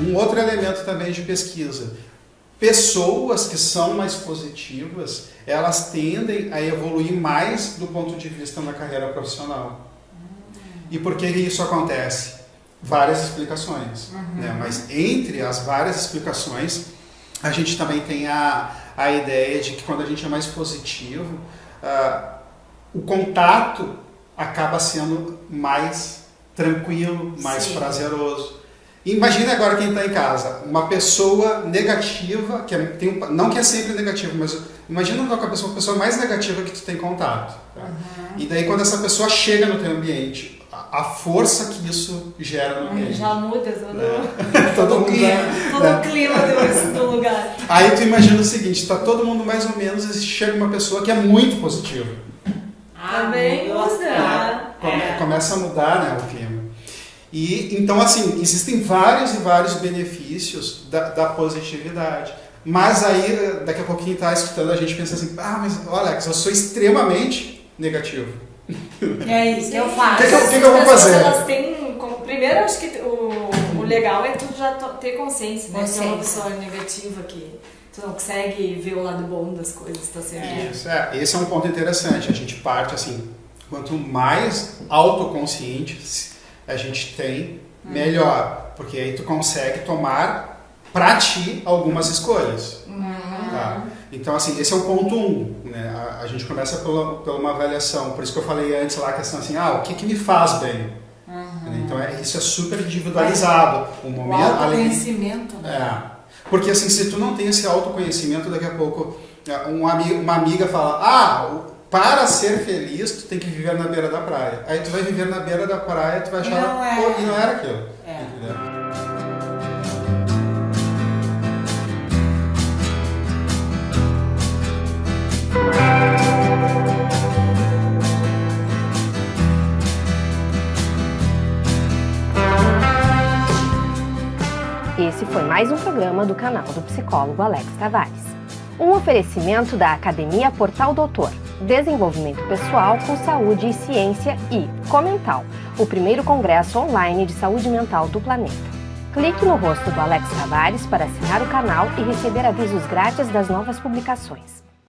Um outro elemento também de pesquisa. Pessoas que são mais positivas, elas tendem a evoluir mais do ponto de vista na carreira profissional. E por que isso acontece? Várias explicações. Uhum. Né? Mas entre as várias explicações, a gente também tem a, a ideia de que quando a gente é mais positivo, ah, o contato acaba sendo mais tranquilo, mais Sim. prazeroso. Imagine agora quem está em casa, uma pessoa negativa, que é, tem um- não que é sempre negativo, mas imagina uma pessoa, uma pessoa mais negativa que tu tem contato. tá? E daí quando essa pessoa chega no teu ambiente, a, a força que isso gera no ambiente. Já muda todo, É. Todo todo o mundo clima, já- todo é. o clima do. Aí tu imagina o seguinte, tá todo mundo mais ou menos e chega uma pessoa que é muito positiva. Também nossa, muda. Come- É. Começa a mudar né, o clima. E então assim, existem vários e vários benefícios da, da positividade. Mas aí, daqui a pouquinho tá escutando, a gente pensa assim, ah, mas ó, Alex, eu sou extremamente negativo. É isso que eu faço. O que que eu- que que eu vou As pessoas, fazer? Elas têm, como- primeiro, acho que o, o legal é tu já ter consciência, né? Se é uma Consciência. pessoa negativa que tu não consegue ver o lado bom das coisas, tá sempre. Isso, é, esse é um ponto interessante. A gente parte assim, quanto mais autoconscientes a gente tem, melhor. Porque aí tu consegue tomar pra ti algumas escolhas. Tá? Então, assim, esse é o ponto um. Né? A, a gente começa pela, pela uma avaliação. Por isso que eu falei antes lá a questão assim, ah, o que, que me faz bem? Né? Então, é, isso é super individualizado. O O momento, além autoconhecimento, né? é. Porque assim, se tu não tem esse autoconhecimento, daqui a pouco é, um ami- uma amiga fala, ah, o- para ser feliz, tu tem que viver na beira da praia. Aí tu vai viver na beira da praia, tu vai achar, não é. e não era aquilo. É. Esse foi mais um programa do canal do psicólogo Alex Tavares. Um oferecimento da Academia Portal Doutor, Desenvolvimento Pessoal com Saúde e Ciência e Comental, o primeiro congresso online de saúde mental do planeta. Clique no rosto do Alex Tavares para assinar o canal e receber avisos grátis das novas publicações.